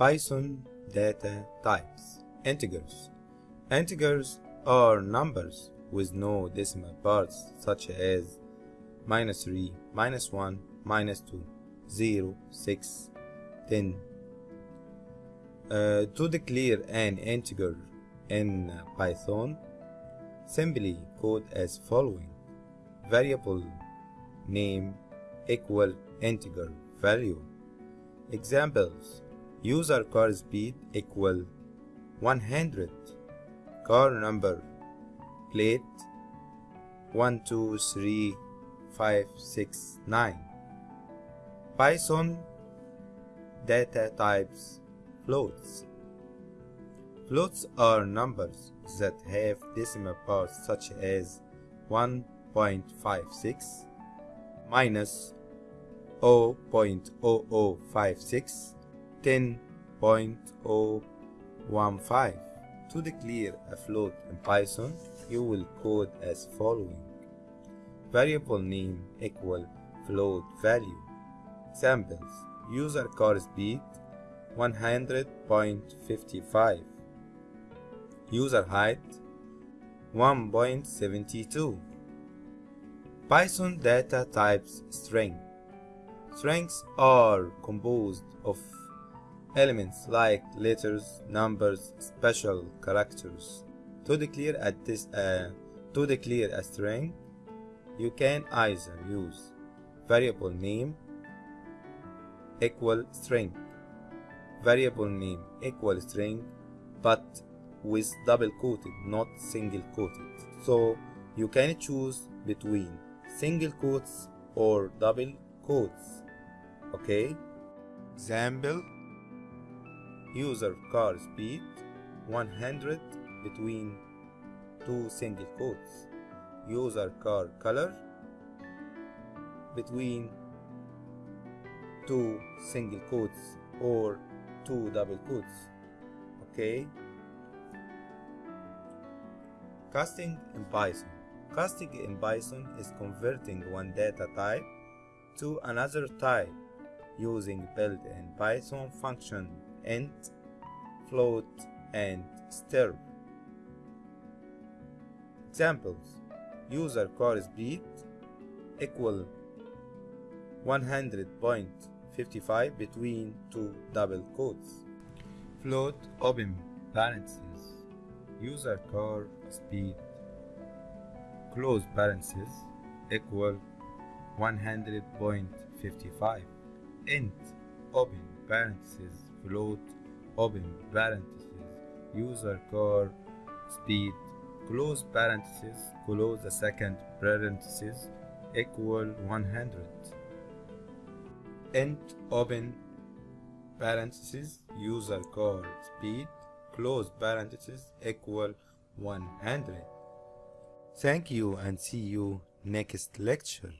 Python data types. Integers. Integers are numbers with no decimal parts such as minus 3, minus 1, minus 2, 0, 6, 10. Uh, to declare an integer in Python, simply code as following. Variable name equal integer value. Examples User car speed equal 100 Car number plate 123569 Python data types floats. Floats are numbers that have decimal parts such as 1.56 minus 0.0056 10.015 to declare a float in Python you will code as following. Variable name equal float value. Examples. User car speed 100.55 user height 1.72 Python data types string. Strings are composed of elements like letters, numbers, special characters. To declare a, uh, to declare a string, you can either use variable name equal string, variable name equal string, but with double quoted, not single quoted. So you can choose between single quotes or double quotes. Okay? Example user car speed 100 between two single quotes. User car color between two single quotes or two double quotes. Okay? Casting in python. Casting in python is converting one data type to another type using built-in python function int, float, and str. Examples User car speed equal 100.55 between two double quotes. Float open parentheses. User car speed close parentheses equal 100.55. Int open parentheses float open parentheses user car speed close parentheses close the second parenthesis equal 100 int open parentheses user car speed close parentheses equal 100 thank you and see you next lecture